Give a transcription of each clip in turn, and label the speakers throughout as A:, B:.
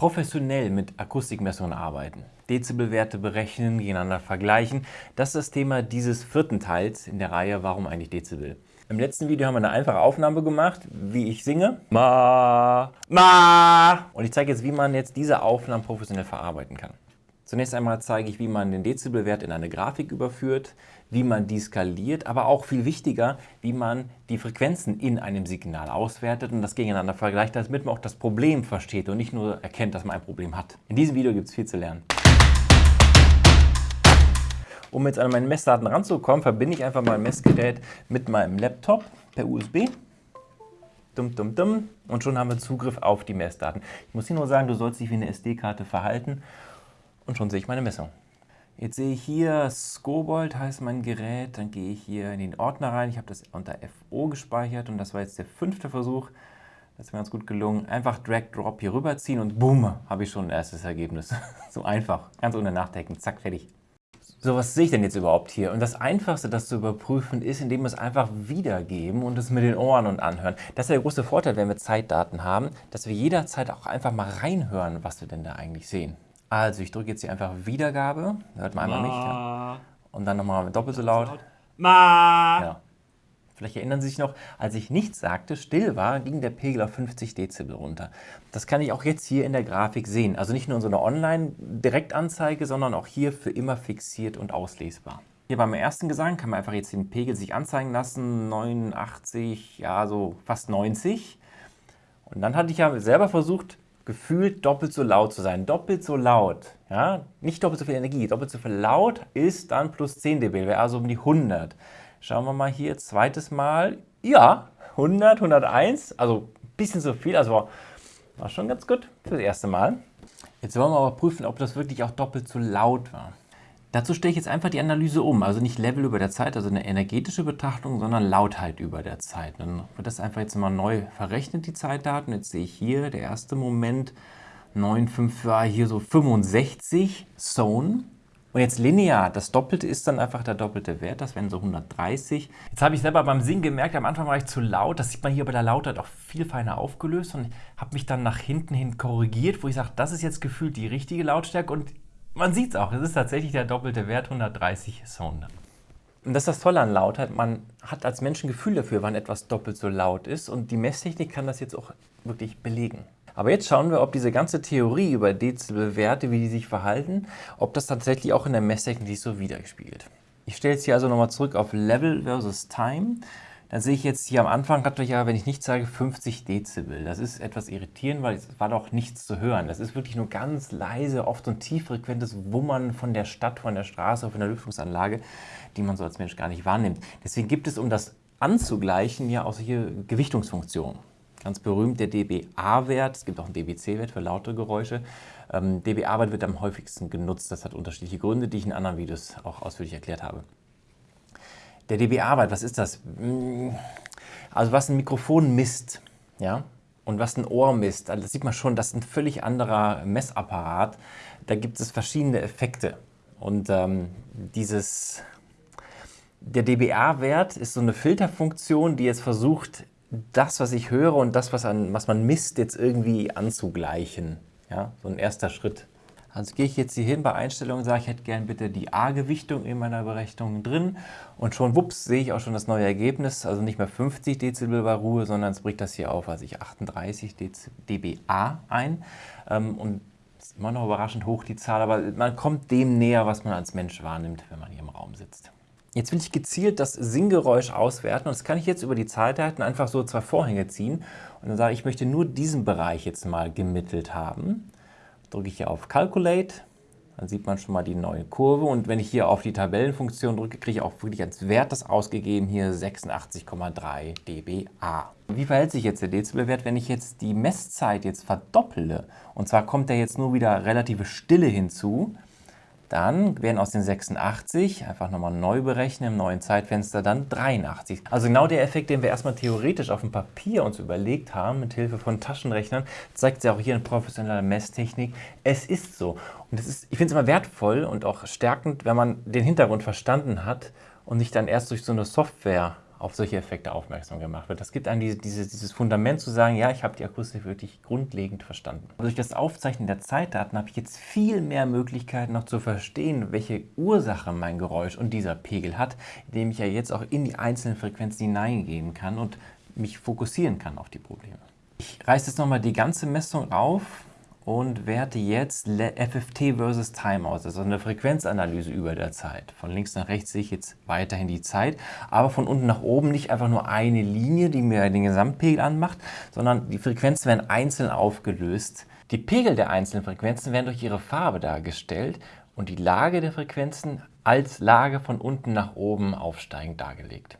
A: professionell mit Akustikmessungen arbeiten, Dezibelwerte berechnen, gegeneinander vergleichen. Das ist das Thema dieses vierten Teils in der Reihe Warum eigentlich Dezibel? Im letzten Video haben wir eine einfache Aufnahme gemacht, wie ich singe. Ma, ma. Und ich zeige jetzt, wie man jetzt diese Aufnahmen professionell verarbeiten kann. Zunächst einmal zeige ich, wie man den Dezibelwert in eine Grafik überführt, wie man die skaliert, aber auch viel wichtiger, wie man die Frequenzen in einem Signal auswertet und das gegeneinander vergleicht, damit man auch das Problem versteht und nicht nur erkennt, dass man ein Problem hat. In diesem Video gibt es viel zu lernen. Um jetzt an meine Messdaten ranzukommen, verbinde ich einfach mein Messgerät mit meinem Laptop per USB. Dumm, dumm, dumm. Und schon haben wir Zugriff auf die Messdaten. Ich muss hier nur sagen, du sollst dich wie eine SD-Karte verhalten und schon sehe ich meine Messung. Jetzt sehe ich hier Scobold heißt mein Gerät, dann gehe ich hier in den Ordner rein. Ich habe das unter FO gespeichert und das war jetzt der fünfte Versuch. Das ist mir ganz gut gelungen. Einfach Drag Drop hier rüberziehen und boom, habe ich schon ein erstes Ergebnis. so einfach, ganz ohne Nachdenken, zack, fertig. So, was sehe ich denn jetzt überhaupt hier? Und das Einfachste, das zu überprüfen, ist, indem wir es einfach wiedergeben und es mit den Ohren und anhören. Das ist der große Vorteil, wenn wir Zeitdaten haben, dass wir jederzeit auch einfach mal reinhören, was wir denn da eigentlich sehen. Also ich drücke jetzt hier einfach Wiedergabe, hört man einmal Ma. nicht. Ja. Und dann nochmal doppelt so laut. Ma. Ja. Vielleicht erinnern Sie sich noch, als ich nichts sagte, still war, ging der Pegel auf 50 Dezibel runter. Das kann ich auch jetzt hier in der Grafik sehen. Also nicht nur in so einer Online-Direktanzeige, sondern auch hier für immer fixiert und auslesbar. Hier beim ersten Gesang kann man einfach jetzt den Pegel sich anzeigen lassen, 89, ja so fast 90. Und dann hatte ich ja selber versucht, gefühlt doppelt so laut zu sein. Doppelt so laut, ja, nicht doppelt so viel Energie, doppelt so viel laut ist dann plus 10 dB, wäre also um die 100. Schauen wir mal hier, zweites Mal, ja, 100, 101, also ein bisschen so viel, also war schon ganz gut für das erste Mal. Jetzt wollen wir aber prüfen, ob das wirklich auch doppelt so laut war. Dazu stelle ich jetzt einfach die Analyse um, also nicht Level über der Zeit, also eine energetische Betrachtung, sondern Lautheit über der Zeit. Dann wird das einfach jetzt mal neu verrechnet, die Zeitdaten. Jetzt sehe ich hier, der erste Moment, 9,5 war hier so 65 Zone. Und jetzt linear, das Doppelte ist dann einfach der doppelte Wert, das wären so 130. Jetzt habe ich selber beim Singen gemerkt, am Anfang war ich zu laut, das sieht man hier bei der Lautheit auch viel feiner aufgelöst und habe mich dann nach hinten hin korrigiert, wo ich sage, das ist jetzt gefühlt die richtige Lautstärke und man sieht es auch, es ist tatsächlich der doppelte Wert, 130 Sound. Und das ist das Tolle an Lautheit, man hat als Mensch ein Gefühl dafür, wann etwas doppelt so laut ist und die Messtechnik kann das jetzt auch wirklich belegen. Aber jetzt schauen wir, ob diese ganze Theorie über Dezibelwerte, wie die sich verhalten, ob das tatsächlich auch in der Messtechnik so widerspiegelt. Ich stelle jetzt hier also nochmal zurück auf Level versus Time. Dann sehe ich jetzt hier am Anfang ja, wenn ich nicht sage, 50 Dezibel. Das ist etwas irritierend, weil es war doch nichts zu hören. Das ist wirklich nur ganz leise, oft so ein tieffrequentes Wummern von der Stadt, von der Straße, von der Lüftungsanlage, die man so als Mensch gar nicht wahrnimmt. Deswegen gibt es, um das anzugleichen, ja auch solche Gewichtungsfunktionen. Ganz berühmt der dBA-Wert, es gibt auch einen dBc-Wert für laute Geräusche. Ähm, dBA-Wert wird am häufigsten genutzt, das hat unterschiedliche Gründe, die ich in anderen Videos auch ausführlich erklärt habe. Der dBA-Wert, was ist das? Also was ein Mikrofon misst, ja, und was ein Ohr misst, also das sieht man schon, das ist ein völlig anderer Messapparat. Da gibt es verschiedene Effekte. Und ähm, dieses, der dBA-Wert ist so eine Filterfunktion, die jetzt versucht, das, was ich höre und das, was, an, was man misst, jetzt irgendwie anzugleichen. Ja, so ein erster Schritt. Also gehe ich jetzt hier hin bei Einstellungen, sage ich hätte gern bitte die A-Gewichtung in meiner Berechnung drin. Und schon wups sehe ich auch schon das neue Ergebnis, also nicht mehr 50 Dezibel bei Ruhe, sondern es bricht das hier auf, also ich 38 dBA ein. Ähm, und ist immer noch überraschend hoch die Zahl, aber man kommt dem näher, was man als Mensch wahrnimmt, wenn man hier im Raum sitzt. Jetzt will ich gezielt das Singgeräusch auswerten und das kann ich jetzt über die Zeitdaten einfach so zwei Vorhänge ziehen. Und dann sage ich, ich möchte nur diesen Bereich jetzt mal gemittelt haben drücke ich hier auf Calculate, dann sieht man schon mal die neue Kurve und wenn ich hier auf die Tabellenfunktion drücke, kriege ich auch wirklich als Wert das ausgegeben, hier 86,3 dBA. Wie verhält sich jetzt der Dezibelwert, wenn ich jetzt die Messzeit jetzt verdopple? Und zwar kommt da jetzt nur wieder relative Stille hinzu. Dann werden aus den 86, einfach nochmal neu berechnen, im neuen Zeitfenster, dann 83. Also genau der Effekt, den wir erstmal theoretisch auf dem Papier uns überlegt haben, mit Hilfe von Taschenrechnern, zeigt sich auch hier in professioneller Messtechnik. Es ist so. Und das ist, ich finde es immer wertvoll und auch stärkend, wenn man den Hintergrund verstanden hat und nicht dann erst durch so eine Software auf solche Effekte aufmerksam gemacht wird. Das gibt einem diese, diese, dieses Fundament zu sagen, ja, ich habe die Akustik wirklich grundlegend verstanden. Durch das Aufzeichnen der Zeitdaten habe ich jetzt viel mehr Möglichkeiten noch zu verstehen, welche Ursache mein Geräusch und dieser Pegel hat, indem ich ja jetzt auch in die einzelnen Frequenzen hineingehen kann und mich fokussieren kann auf die Probleme. Ich reiße jetzt nochmal die ganze Messung auf und werte jetzt FFT versus Time aus, also eine Frequenzanalyse über der Zeit. Von links nach rechts sehe ich jetzt weiterhin die Zeit, aber von unten nach oben nicht einfach nur eine Linie, die mir den Gesamtpegel anmacht, sondern die Frequenzen werden einzeln aufgelöst. Die Pegel der einzelnen Frequenzen werden durch ihre Farbe dargestellt und die Lage der Frequenzen als Lage von unten nach oben aufsteigend dargelegt.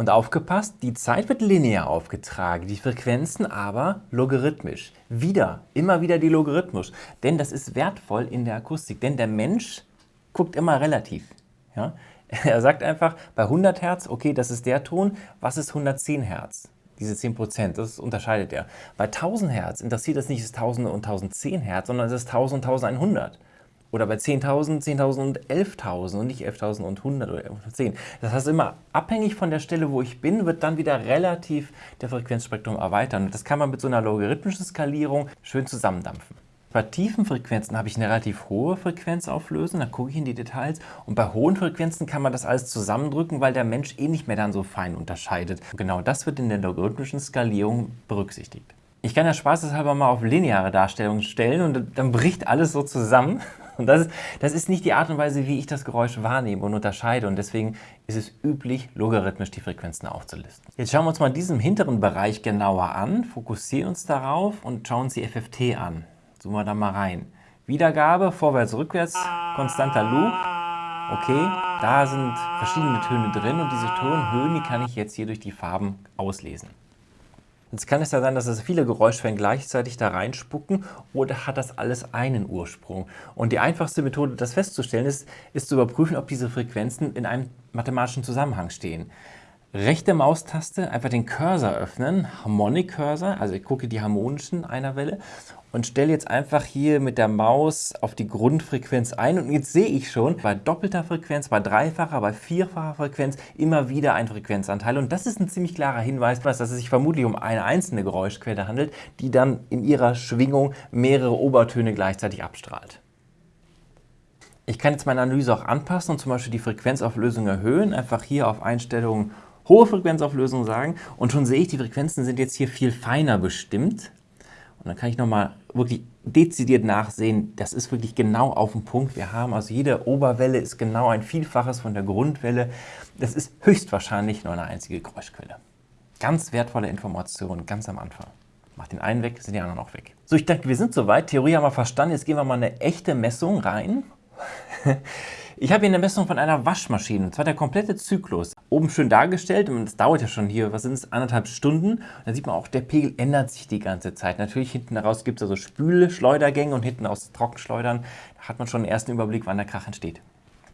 A: Und aufgepasst, die Zeit wird linear aufgetragen, die Frequenzen aber logarithmisch. Wieder, immer wieder die logarithmisch. Denn das ist wertvoll in der Akustik, denn der Mensch guckt immer relativ. Ja? Er sagt einfach, bei 100 Hertz, okay, das ist der Ton, was ist 110 Hertz? Diese 10 Prozent, das unterscheidet er. Bei 1000 Hertz interessiert das nicht das 1000 und 1010 Hertz, sondern es ist 1000 und 1100. Oder bei 10.000, 10.000 und 11.000 und nicht 11.000 und 100 oder 10. Das heißt, immer abhängig von der Stelle, wo ich bin, wird dann wieder relativ der Frequenzspektrum erweitern. Und das kann man mit so einer logarithmischen Skalierung schön zusammendampfen. Bei tiefen Frequenzen habe ich eine relativ hohe Frequenzauflösung, da gucke ich in die Details. Und bei hohen Frequenzen kann man das alles zusammendrücken, weil der Mensch eh nicht mehr dann so fein unterscheidet. Und genau das wird in der logarithmischen Skalierung berücksichtigt. Ich kann ja spaßeshalber mal auf lineare Darstellungen stellen und dann bricht alles so zusammen. Und das ist, das ist nicht die Art und Weise, wie ich das Geräusch wahrnehme und unterscheide. Und deswegen ist es üblich, logarithmisch die Frequenzen aufzulisten. Jetzt schauen wir uns mal diesen hinteren Bereich genauer an, fokussieren uns darauf und schauen uns die FFT an. Zoomen wir da mal rein. Wiedergabe, vorwärts, rückwärts, konstanter Loop. Okay, da sind verschiedene Töne drin und diese Tonhöhen, die kann ich jetzt hier durch die Farben auslesen. Jetzt kann es ja sein, dass es viele Geräuschquellen gleichzeitig da reinspucken oder hat das alles einen Ursprung? Und die einfachste Methode, das festzustellen, ist, ist zu überprüfen, ob diese Frequenzen in einem mathematischen Zusammenhang stehen rechte Maustaste einfach den Cursor öffnen, Harmonic Cursor, also ich gucke die harmonischen einer Welle und stelle jetzt einfach hier mit der Maus auf die Grundfrequenz ein und jetzt sehe ich schon bei doppelter Frequenz, bei dreifacher, bei vierfacher Frequenz immer wieder ein Frequenzanteil und das ist ein ziemlich klarer Hinweis, dass es sich vermutlich um eine einzelne Geräuschquelle handelt, die dann in ihrer Schwingung mehrere Obertöne gleichzeitig abstrahlt. Ich kann jetzt meine Analyse auch anpassen und zum Beispiel die Frequenzauflösung erhöhen, einfach hier auf Einstellungen hohe Frequenzauflösung sagen und schon sehe ich, die Frequenzen sind jetzt hier viel feiner bestimmt. Und dann kann ich nochmal wirklich dezidiert nachsehen, das ist wirklich genau auf den Punkt. Wir haben also jede Oberwelle ist genau ein Vielfaches von der Grundwelle. Das ist höchstwahrscheinlich nur eine einzige Geräuschquelle. Ganz wertvolle Information, ganz am Anfang. Mach den einen weg, sind die anderen auch weg. So, ich dachte, wir sind soweit. Theorie haben wir verstanden. Jetzt gehen wir mal eine echte Messung rein. Ich habe hier eine Messung von einer Waschmaschine, und zwar der komplette Zyklus. Oben schön dargestellt, und das dauert ja schon hier, was sind es, anderthalb Stunden. Da sieht man auch, der Pegel ändert sich die ganze Zeit. Natürlich hinten raus gibt es also Spülschleudergänge und hinten aus Trockenschleudern. Da hat man schon einen ersten Überblick, wann der Krach entsteht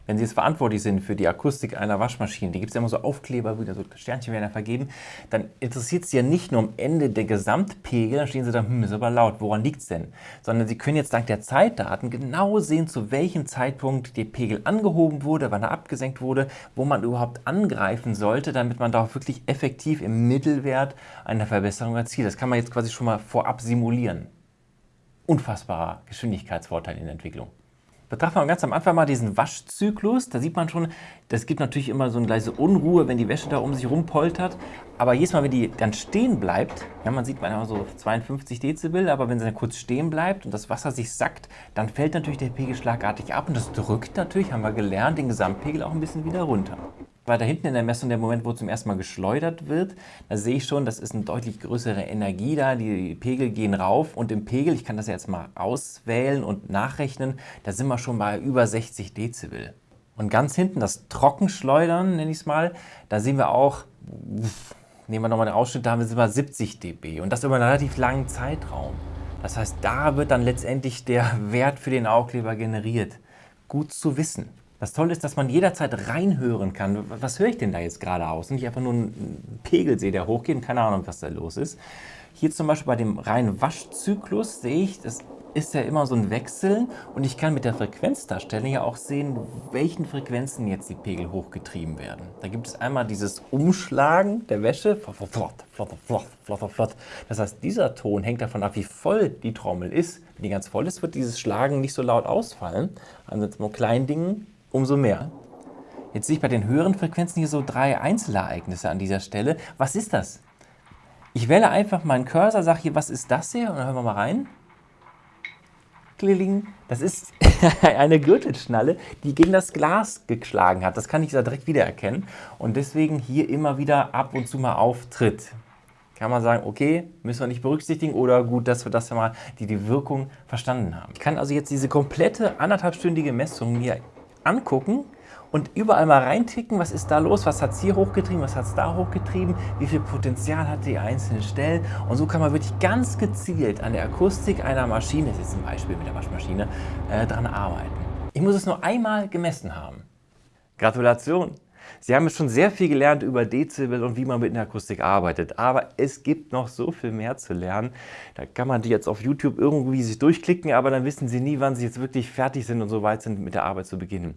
A: wenn Sie jetzt verantwortlich sind für die Akustik einer Waschmaschine, die gibt es ja immer so Aufkleber, wieder so Sternchen werden ja vergeben, dann interessiert Sie ja nicht nur am Ende der Gesamtpegel, dann stehen Sie da, hm, ist aber laut, woran liegt es denn? Sondern Sie können jetzt dank der Zeitdaten genau sehen, zu welchem Zeitpunkt der Pegel angehoben wurde, wann er abgesenkt wurde, wo man überhaupt angreifen sollte, damit man da wirklich effektiv im Mittelwert eine Verbesserung erzielt. Das kann man jetzt quasi schon mal vorab simulieren. Unfassbarer Geschwindigkeitsvorteil in der Entwicklung. Betrachten wir ganz am Anfang mal diesen Waschzyklus. Da sieht man schon, das gibt natürlich immer so eine leise Unruhe, wenn die Wäsche da um sich rumpoltert. Aber jedes Mal, wenn die dann stehen bleibt, ja, man sieht manchmal so 52 Dezibel, aber wenn sie dann kurz stehen bleibt und das Wasser sich sackt, dann fällt natürlich der Pegel schlagartig ab und das drückt natürlich, haben wir gelernt, den Gesamtpegel auch ein bisschen wieder runter. Weiter hinten in der Messung, der Moment, wo zum ersten Mal geschleudert wird, da sehe ich schon, das ist eine deutlich größere Energie da, die Pegel gehen rauf und im Pegel, ich kann das jetzt mal auswählen und nachrechnen, da sind wir schon bei über 60 Dezibel. Und ganz hinten, das Trockenschleudern, nenne ich es mal, da sehen wir auch, nehmen wir nochmal den Ausschnitt, da haben wir über 70 dB und das über einen relativ langen Zeitraum. Das heißt, da wird dann letztendlich der Wert für den Aufkleber generiert. Gut zu wissen. Das Tolle ist, dass man jederzeit reinhören kann. Was höre ich denn da jetzt gerade aus? Und ich einfach nur einen Pegel sehe, der hochgeht und keine Ahnung, was da los ist. Hier zum Beispiel bei dem reinen Waschzyklus sehe ich, das ist ja immer so ein Wechseln und ich kann mit der Frequenzdarstellung ja auch sehen, welchen Frequenzen jetzt die Pegel hochgetrieben werden. Da gibt es einmal dieses Umschlagen der Wäsche, flott, flott, flott, flott, flott. Das heißt, dieser Ton hängt davon ab, wie voll die Trommel ist. Wenn die ganz voll ist, wird dieses Schlagen nicht so laut ausfallen. Also mit kleinen Dingen umso mehr. Jetzt sehe ich bei den höheren Frequenzen hier so drei Einzelereignisse an dieser Stelle. Was ist das? Ich wähle einfach meinen Cursor, sage hier, was ist das hier? Und dann hören wir mal rein. Kling. Das ist eine Gürtelschnalle, die gegen das Glas geschlagen hat. Das kann ich da direkt wiedererkennen und deswegen hier immer wieder ab und zu mal auftritt. Kann man sagen, okay, müssen wir nicht berücksichtigen oder gut, dass wir das ja mal die, die Wirkung verstanden haben. Ich kann also jetzt diese komplette anderthalbstündige Messung mir angucken und überall mal reinticken, was ist da los, was hat es hier hochgetrieben, was hat es da hochgetrieben, wie viel Potenzial hat die einzelnen Stellen und so kann man wirklich ganz gezielt an der Akustik einer Maschine, das ist ein Beispiel mit der Waschmaschine, äh, dran arbeiten. Ich muss es nur einmal gemessen haben. Gratulation! Sie haben jetzt schon sehr viel gelernt über Dezibel und wie man mit der Akustik arbeitet, aber es gibt noch so viel mehr zu lernen. Da kann man die jetzt auf YouTube irgendwie sich durchklicken, aber dann wissen Sie nie, wann Sie jetzt wirklich fertig sind und so weit sind, mit der Arbeit zu beginnen.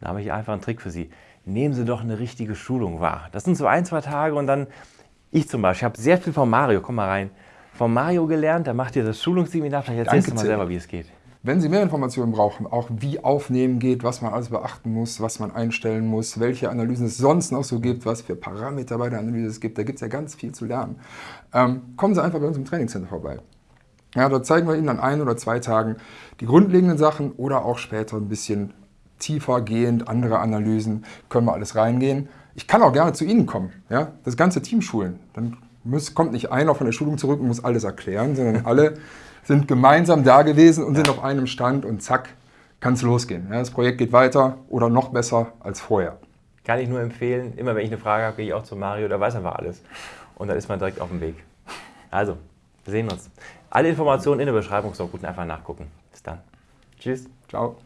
A: Da habe ich einfach einen Trick für Sie. Nehmen Sie doch eine richtige Schulung wahr. Das sind so ein, zwei Tage und dann, ich zum Beispiel, habe sehr viel von Mario, komm mal rein, von Mario gelernt, da macht ihr das Schulungsseminar, vielleicht erzählst du mal selber, wie es geht.
B: Wenn Sie mehr Informationen brauchen, auch wie Aufnehmen geht, was man alles beachten muss, was man einstellen muss, welche Analysen es sonst noch so gibt, was für Parameter bei der Analyse es gibt, da gibt es ja ganz viel zu lernen. Ähm, kommen Sie einfach bei uns im Trainingscenter vorbei. Ja, dort zeigen wir Ihnen an ein oder zwei Tagen die grundlegenden Sachen oder auch später ein bisschen tiefer gehend, andere Analysen, können wir alles reingehen. Ich kann auch gerne zu Ihnen kommen, ja? das ganze Team schulen. Dann muss, kommt nicht einer von der Schulung zurück und muss alles erklären, sondern alle sind gemeinsam da gewesen und ja. sind auf einem Stand und zack, kann es losgehen. Ja, das Projekt geht weiter oder noch besser als vorher.
A: Kann ich nur empfehlen, immer wenn ich eine Frage habe, gehe ich auch zu Mario, da weiß einfach alles. Und dann ist man direkt auf dem Weg. Also, wir sehen uns. Alle Informationen in der Beschreibung, so gut einfach nachgucken. Bis dann. Tschüss.
B: Ciao.